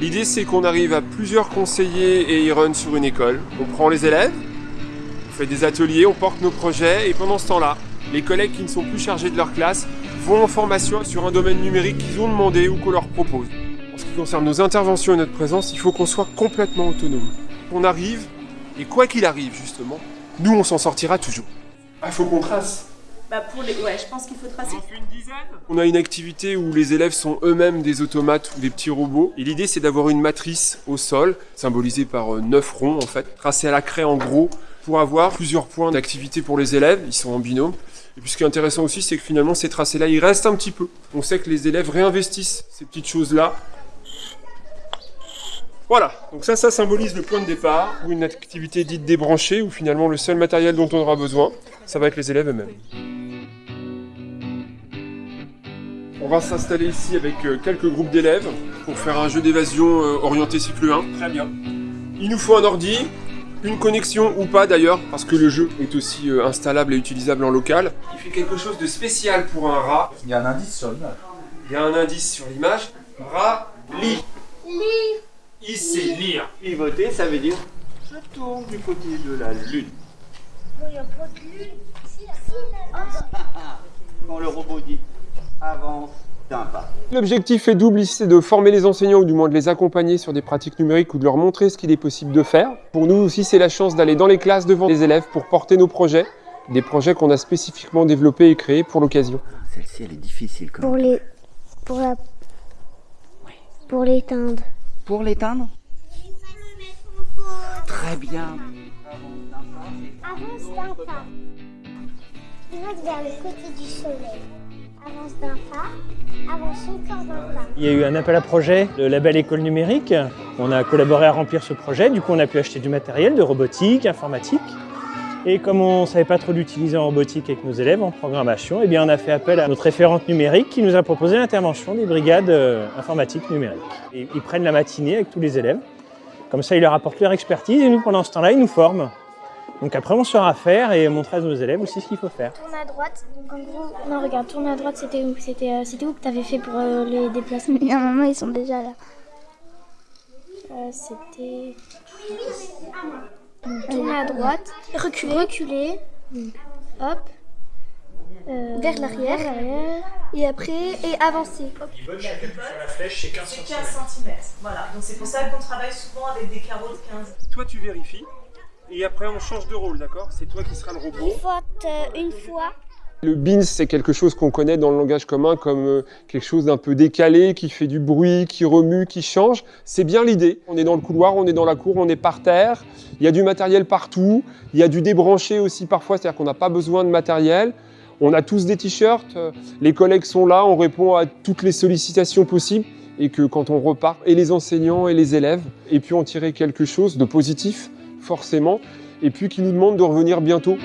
L'idée, c'est qu'on arrive à plusieurs conseillers et e-run sur une école. On prend les élèves, on fait des ateliers, on porte nos projets, et pendant ce temps-là, les collègues qui ne sont plus chargés de leur classe vont en formation sur un domaine numérique qu'ils ont demandé ou qu'on leur propose. En ce qui concerne nos interventions et notre présence, il faut qu'on soit complètement autonome. On arrive, et quoi qu'il arrive justement, nous on s'en sortira toujours. Ah, faut qu'on trace. Bah pour les... Ouais, je pense qu'il faut tracer. On a une activité où les élèves sont eux-mêmes des automates ou des petits robots. Et l'idée, c'est d'avoir une matrice au sol, symbolisée par euh, neuf ronds en fait, tracée à la craie en gros, pour avoir plusieurs points d'activité pour les élèves. Ils sont en binôme. Et puis ce qui est intéressant aussi, c'est que finalement, ces tracés-là, ils restent un petit peu. On sait que les élèves réinvestissent ces petites choses-là. Voilà, donc ça, ça symbolise le point de départ, ou une activité dite débranchée, où finalement le seul matériel dont on aura besoin, ça va être les élèves eux-mêmes. On va s'installer ici avec euh, quelques groupes d'élèves pour faire un jeu d'évasion euh, orienté cycle 1. Très bien. Il nous faut un ordi, une connexion ou pas d'ailleurs, parce que le jeu est aussi euh, installable et utilisable en local. Il fait quelque chose de spécial pour un rat. Il y a un indice sur l'image. Il y a un indice sur l'image. Rat, lit. Lire. Il sait lire. Pivoter, ça veut dire je tourne du côté de la lune. Il n'y a pas de lune. Si, si, Quand le robot dit avance d'un pas. L'objectif est double ici, c'est de former les enseignants ou du moins de les accompagner sur des pratiques numériques ou de leur montrer ce qu'il est possible de faire. Pour nous aussi, c'est la chance d'aller dans les classes devant les élèves pour porter nos projets, des projets qu'on a spécifiquement développés et créés pour l'occasion. Celle-ci, elle est difficile quand Pour même. les... Pour la... Pour l'éteindre. Pour l'éteindre Très bien. Avance d'un pas. Vers le côté du soleil. Il y a eu un appel à projet, le label École numérique. On a collaboré à remplir ce projet. Du coup, on a pu acheter du matériel de robotique, informatique. Et comme on ne savait pas trop l'utiliser en robotique avec nos élèves en programmation, eh bien on a fait appel à notre référente numérique qui nous a proposé l'intervention des brigades euh, informatiques numériques. Ils prennent la matinée avec tous les élèves. Comme ça, ils leur apportent leur expertise et nous, pendant ce temps-là, ils nous forment. Donc après, on saura faire et montrer à nos élèves aussi ce qu'il faut faire. Tourne à droite. Donc en gros... Non, regarde, tourne à droite, c'était où? C'était euh, où que t'avais fait pour euh, les déplacements? Il y a un moment, ils sont déjà là. Euh, c'était... Tourner à droite, reculer, reculer, hop, euh, vers l'arrière, et après, et avancer. la flèche, c'est 15 C'est 15 cm. Voilà, donc c'est pour ça qu'on travaille souvent avec des carreaux de 15. Toi, tu vérifies. Et après, on change de rôle, d'accord? C'est toi qui seras le robot. Faute euh, une fois. Le beans, c'est quelque chose qu'on connaît dans le langage commun comme euh, quelque chose d'un peu décalé, qui fait du bruit, qui remue, qui change. C'est bien l'idée. On est dans le couloir, on est dans la cour, on est par terre. Il y a du matériel partout. Il y a du débranché aussi parfois, c'est-à-dire qu'on n'a pas besoin de matériel. On a tous des t-shirts. euh, Les collègues sont là, on répond à toutes les sollicitations possibles. Et que quand on repart, et les enseignants et les élèves, et puis on tirait quelque chose de positif, forcément. Et puis qui nous demande de revenir bientôt.